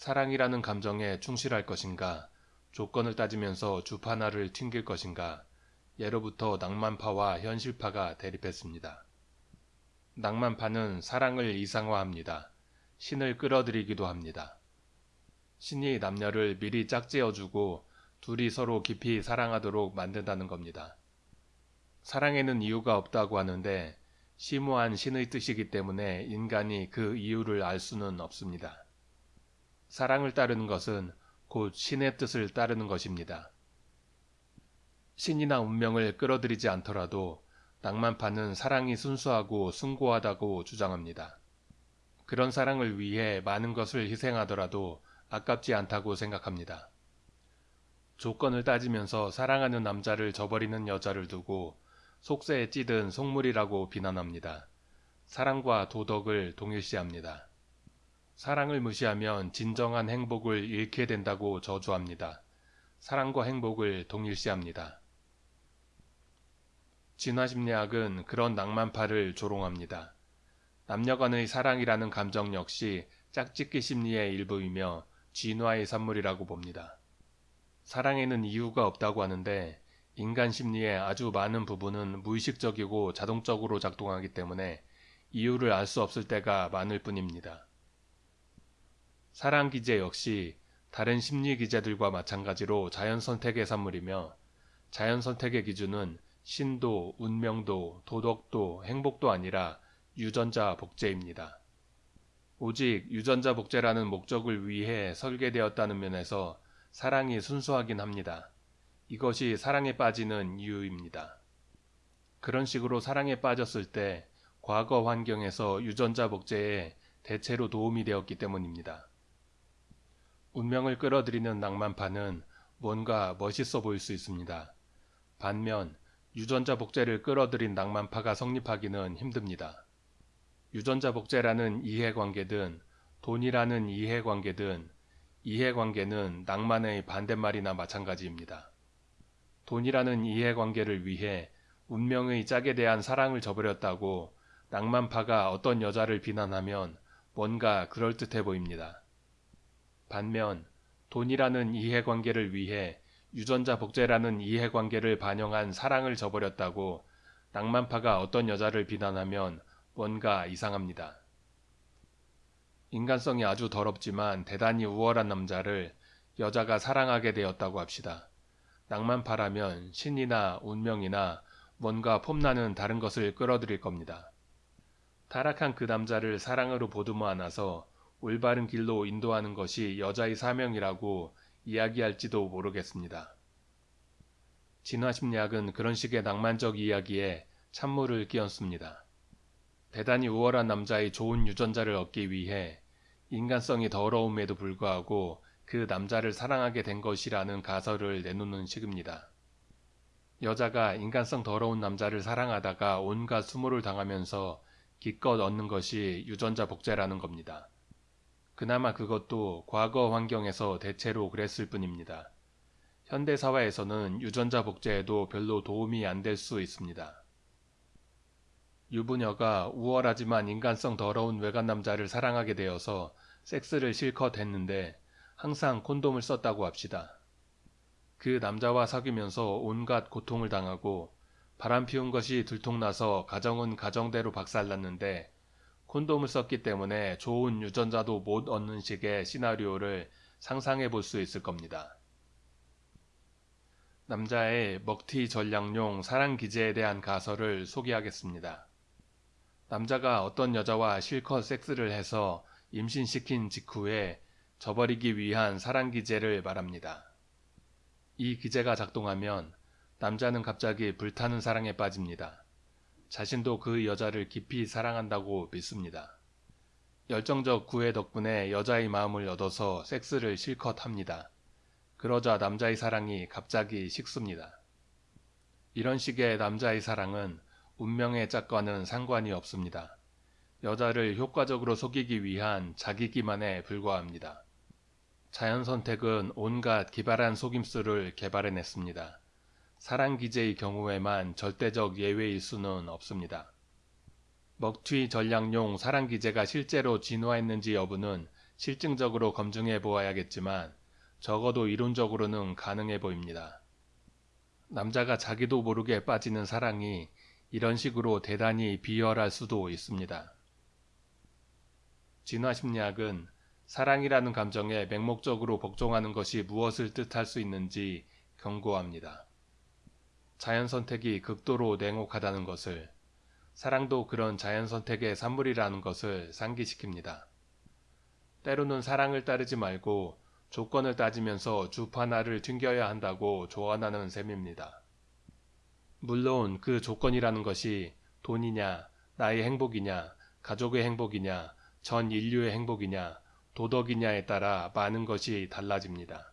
사랑이라는 감정에 충실할 것인가, 조건을 따지면서 주파나를 튕길 것인가, 예로부터 낭만파와 현실파가 대립했습니다. 낭만파는 사랑을 이상화합니다. 신을 끌어들이기도 합니다. 신이 남녀를 미리 짝지어주고 둘이 서로 깊이 사랑하도록 만든다는 겁니다. 사랑에는 이유가 없다고 하는데 심오한 신의 뜻이기 때문에 인간이 그 이유를 알 수는 없습니다. 사랑을 따르는 것은 곧 신의 뜻을 따르는 것입니다. 신이나 운명을 끌어들이지 않더라도 낭만파는 사랑이 순수하고 숭고하다고 주장합니다. 그런 사랑을 위해 많은 것을 희생하더라도 아깝지 않다고 생각합니다. 조건을 따지면서 사랑하는 남자를 저버리는 여자를 두고 속세에 찌든 속물이라고 비난합니다. 사랑과 도덕을 동일시합니다. 사랑을 무시하면 진정한 행복을 잃게 된다고 저주합니다. 사랑과 행복을 동일시합니다. 진화심리학은 그런 낭만파를 조롱합니다. 남녀간의 사랑이라는 감정 역시 짝짓기 심리의 일부이며 진화의 산물이라고 봅니다. 사랑에는 이유가 없다고 하는데 인간 심리의 아주 많은 부분은 무의식적이고 자동적으로 작동하기 때문에 이유를 알 수 없을 때가 많을 뿐입니다. 사랑 기제 역시 다른 심리 기제들과 마찬가지로 자연 선택의 산물이며 자연 선택의 기준은 신도, 운명도, 도덕도, 행복도 아니라 유전자 복제입니다. 오직 유전자 복제라는 목적을 위해 설계되었다는 면에서 사랑이 순수하긴 합니다. 이것이 사랑에 빠지는 이유입니다. 그런 식으로 사랑에 빠졌을 때 과거 환경에서 유전자 복제에 대체로 도움이 되었기 때문입니다. 운명을 끌어들이는 낭만파는 뭔가 멋있어 보일 수 있습니다. 반면 유전자 복제를 끌어들인 낭만파가 성립하기는 힘듭니다. 유전자 복제라는 이해관계든 돈이라는 이해관계든 이해관계는 낭만의 반대말이나 마찬가지입니다. 돈이라는 이해관계를 위해 운명의 짝에 대한 사랑을 저버렸다고 낭만파가 어떤 여자를 비난하면 뭔가 그럴듯해 보입니다. 반면 돈이라는 이해관계를 위해 유전자 복제라는 이해관계를 반영한 사랑을 저버렸다고 낭만파가 어떤 여자를 비난하면 뭔가 이상합니다. 인간성이 아주 더럽지만 대단히 우월한 남자를 여자가 사랑하게 되었다고 합시다. 낭만파라면 신이나 운명이나 뭔가 폼나는 다른 것을 끌어들일 겁니다. 타락한 그 남자를 사랑으로 보듬어 안아서 올바른 길로 인도하는 것이 여자의 사명이라고 이야기할지도 모르겠습니다. 진화심리학은 그런 식의 낭만적 이야기에 찬물을 끼얹습니다. 대단히 우월한 남자의 좋은 유전자를 얻기 위해 인간성이 더러움에도 불구하고 그 남자를 사랑하게 된 것이라는 가설을 내놓는 식입니다. 여자가 인간성 더러운 남자를 사랑하다가 온갖 수모를 당하면서 기껏 얻는 것이 유전자 복제라는 겁니다. 그나마 그것도 과거 환경에서 대체로 그랬을 뿐입니다. 현대 사회에서는 유전자 복제에도 별로 도움이 안 될 수 있습니다. 유부녀가 우월하지만 인간성 더러운 외간 남자를 사랑하게 되어서 섹스를 실컷 했는데 항상 콘돔을 썼다고 합시다. 그 남자와 사귀면서 온갖 고통을 당하고 바람 피운 것이 들통나서 가정은 가정대로 박살났는데 콘돔을 썼기 때문에 좋은 유전자도 못 얻는 식의 시나리오를 상상해 볼 수 있을 겁니다. 남자의 먹튀 전략용 사랑 기제에 대한 가설을 소개하겠습니다. 남자가 어떤 여자와 실컷 섹스를 해서 임신시킨 직후에 저버리기 위한 사랑 기제를 말합니다. 이 기제가 작동하면 남자는 갑자기 불타는 사랑에 빠집니다. 자신도 그 여자를 깊이 사랑한다고 믿습니다. 열정적 구애 덕분에 여자의 마음을 얻어서 섹스를 실컷 합니다. 그러자 남자의 사랑이 갑자기 식습니다. 이런 식의 남자의 사랑은 운명의 짝과는 상관이 없습니다. 여자를 효과적으로 속이기 위한 자기 기만에 불과합니다. 자연 선택은 온갖 기발한 속임수를 개발해냈습니다. 사랑 기제의 경우에만 절대적 예외일 수는 없습니다. 먹튀 전략용 사랑 기제가 실제로 진화했는지 여부는 실증적으로 검증해 보아야겠지만 적어도 이론적으로는 가능해 보입니다. 남자가 자기도 모르게 빠지는 사랑이 이런 식으로 대단히 비열할 수도 있습니다. 진화심리학은 사랑이라는 감정에 맹목적으로 복종하는 것이 무엇을 뜻할 수 있는지 경고합니다. 자연 선택이 극도로 냉혹하다는 것을, 사랑도 그런 자연 선택의 산물이라는 것을 상기시킵니다. 때로는 사랑을 따르지 말고 조건을 따지면서 주파나를 튕겨야 한다고 조언하는 셈입니다. 물론 그 조건이라는 것이 돈이냐, 나의 행복이냐, 가족의 행복이냐, 전 인류의 행복이냐, 도덕이냐에 따라 많은 것이 달라집니다.